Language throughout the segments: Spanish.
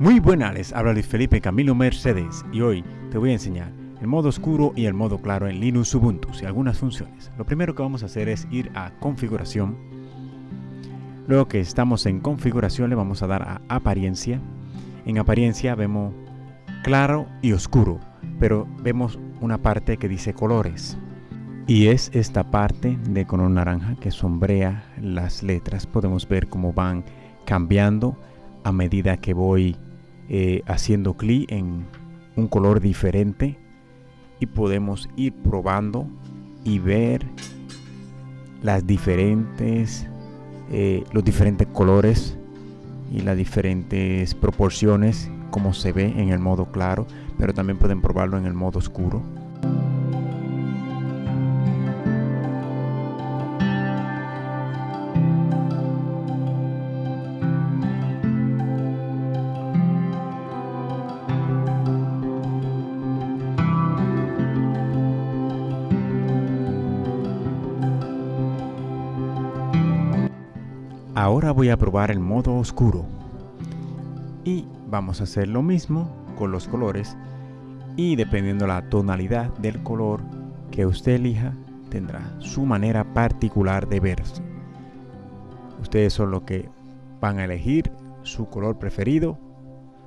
Muy buenas, les habla Luis Felipe Camilo Mercedes y hoy te voy a enseñar el modo oscuro y el modo claro en Linux Ubuntu y algunas funciones. Lo primero que vamos a hacer es ir a configuración. Luego que estamos en configuración le vamos a dar a apariencia. En apariencia vemos claro y oscuro, pero vemos una parte que dice colores. Y es esta parte de color naranja que sombrea las letras. Podemos ver cómo van cambiando a medida que voy eh, haciendo clic en un color diferente y podemos ir probando y ver las diferentes eh, los diferentes colores y las diferentes proporciones como se ve en el modo claro pero también pueden probarlo en el modo oscuro Ahora voy a probar el modo oscuro. Y vamos a hacer lo mismo con los colores. Y dependiendo la tonalidad del color que usted elija, tendrá su manera particular de verse. Ustedes son los que van a elegir su color preferido.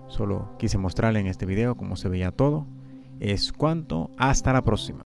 Solo quise mostrarle en este video cómo se veía todo. Es cuanto. Hasta la próxima.